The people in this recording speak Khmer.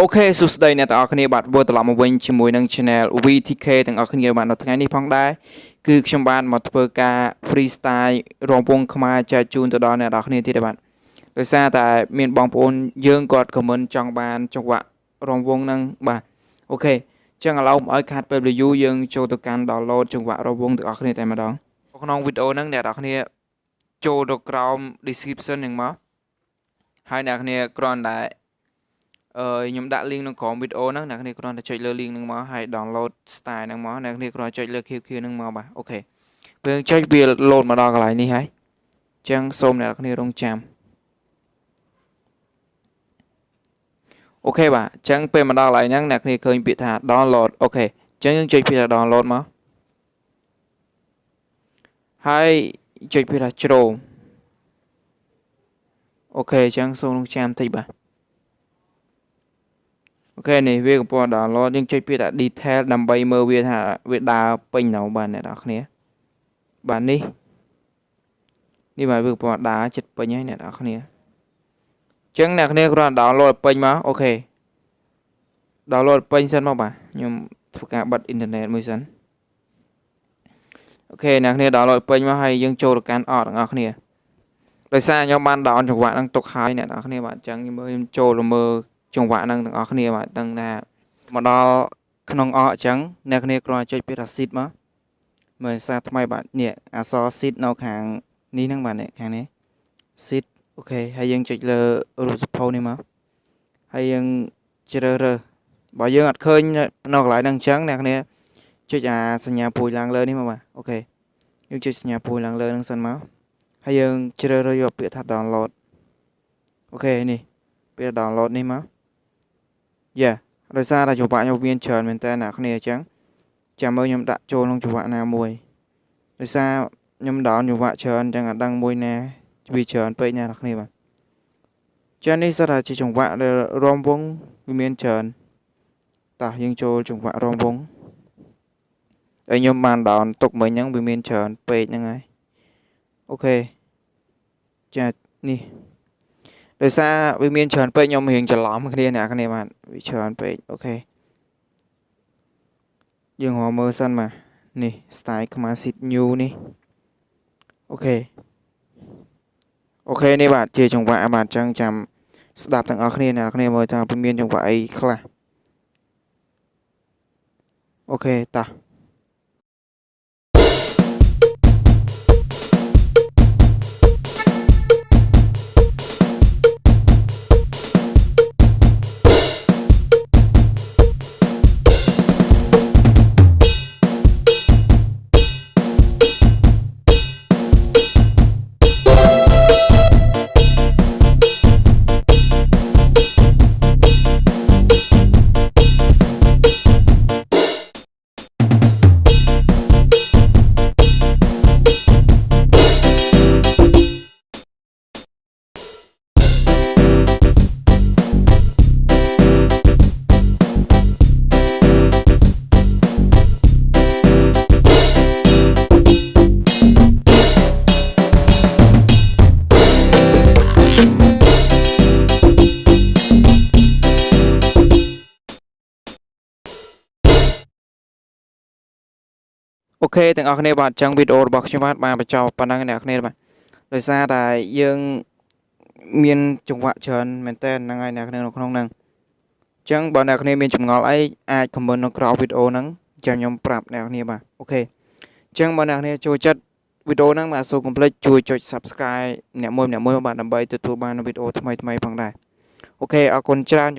OK សួស្តីអ្នកទាំងអស់គ្នាបាទវិលត្រឡប់មកវិញជាមួយនឹង Channel VTK ទាំងអស់គ្នាបាទនៅថ្ងៃនេះផងដែរគឺខ្ញុំបានមកធ្វើការ freestyle រាំវង់ខ្មែរចែកជូនទៅដល់អ្នកទាំងអស់គ្នាទៀតបាទដោយសារតែមានបងប្អូនយើងគាត់ comment ចង់បានចង្វាក់រាំវង់ហ្នឹងបាទ OK ចឹងឥឡូវមិនឲ្យខាតពេល review យើងចូលទៅកាន់ download ចង្វាក់រាំវង់ទាំងអស់គ្នាតែម្ដងក្នុងវីដេអូហ្នឹងអ្នកទាំងអស់គ្នាចូលទៅក្រោម description ហ្នឹងមកហើយអ្នកគ្នាគ្រាន់តែ អឺខ្ញុំដាក់ link នៅក្រោមវីដេអូហ្នឹងអ្នកគ្នាគ្រាន់តែចុចលើ link ហ្នឹងមកហើយ download style ហ្នឹងមកអ្នកគ្នាគ្រាន់តែចុចលើ QQ ហ្នឹងមកបាទ OK ពេលចុចវា load មកដល់កន្លែងនេះហើយអញ្ចឹងសូមអ្នកគ្នារង់ចាំ OK បាទអញ្ចឹងពេលមកដល់កន្លែងហ្នឹងអ្នកគ្នាឃើញពាក្យថា download OK អញ្ចឹងយើងចុចពាក្យថា download មកហើយចុចពាក្យថា Chrome OK អញ្ចឹងសូមរង់ចាំបន្តិចបាទ OK នេះវាកំពុង download យើងចុចពាក្យថា detail ដើម្បីមើលវាថាវាដើរពេញនៅបាទអ្នកនរគ្នាបាទនេះនេះបាទវាកំពុងដើរចិត្តពេញហើយអ្នកនរគ្នាអញ្ចឹងអ្នកគ្នាគ្រាន់តែ download ពេញមក OK download ពេញសិនមកបាទខ្ញុំធ្វើការបិទអ៊ីនធឺណិតមួយសិនអូខេអ្នកគ្នា download ពេញមកហើយយើងចូលទៅកាន់អត់ទាំងអស់គ្នាដោយសារខ្ញុំបាន down ចង្វាក់ហ្នឹងទុកហើយអ្នកនរគ្នាបាទអញ្ចឹងខ្ញុំមើលខ្ញុំចូលមើល ចង្វាក់ហ្នឹងទាំងអស់គ្នាបាទដឹងថាមកដល់ក្នុងអកអញ្ចឹងអ្នកគ្នាគ្រាន់តែចុចពាក្យថា seed មកមើលសារថ្មីបាទនេះអក្សរ seed នៅខាងនេះហ្នឹងបាទនេះខាងនេះ seed អូខេហើយយើងចុចលើរូបសភៅនេះមកហើយយើងជ្រើសរើសបើយើងអត់ឃើញនៅកន្លែងហ្នឹងអញ្ចឹងអ្នកគ្នាចុចអាសញ្ញាព្រួយឡើងលើនេះមកបាទអូខេយើងចុចសញ្ញាព្រួយឡើងលើហ្នឹងសិនមកហើយយើងជ្រើសរើសយកពាក្យថា download អូខេនេះពាក្យ download នេះមក យ៉ាដោយសារតែចង្វាក់ខ្ញុំមានច្រើនមែនតើអ្នកគ្នាអញ្ចឹងចាំមើលខ្ញុំដាក់ចូលក្នុងចង្វាក់ណាមួយដោយសារខ្ញុំដោនចង្វាក់ច្រើនអញ្ចឹងអត់ដឹងមួយណាវាច្រើនពេកណាអ្នកគ្នាបាទចានេះសិតតែជាចង្វាក់ដែលរំវងវាមានច្រើនតោះយើងចូលចង្វាក់រំវងហើយខ្ញុំបានដោនទុកមិញហ្នឹងវាមានច្រើនពេកហ្នឹងហើយអូខេចានេះ ដោយសារវាមានច្រើនពេកខ្ញុំរៀងច្រឡំគ្នាអ្នកគ្នាបាទវាច្រើនពេកអូខេយើងរកមើលសិនបាទនេះ style ខ្មែរ sit new នេះ OK OK នេះបាទជាចង្វាក់បាទអញ្ចឹងចាំស្ដាប់ទាំងអស់គ្នាអ្នកគ្នាមើលថាវាមានចង្វាក់អីខ្លះ OK តោះ ខេទាំងអស់គ្នាបាទអញ្ចឹងវីដេអូរបស់ខ្ញុំបាទបានបញ្ចប់ប៉ុណ្ណឹងអ្នកគ្នាបាទដោយសារតែយើងមានចង្វាក់ច្រើនមែនតើហ្នឹងហើយអ្នកគ្នានៅក្នុងហ្នឹងអញ្ចឹងបើអ្នកគ្នាមានចម្ងល់អីអាច comment នៅក្រោមវីដេអូហ្នឹងចាំខ្ញុំប្រាប់អ្នកគ្នាបាទអូខេអញ្ចឹងបើអ្នកគ្នាចូលចិត្តវីដេអូហ្នឹងបាទសូមកុំភ្លេចជួយចុច Subscribe អ្នកមួយអ្នកមួយបាទដើម្បីទទួលបានវីដេអូថ្មីៗផងដែរអូខេអរគុណច្រើន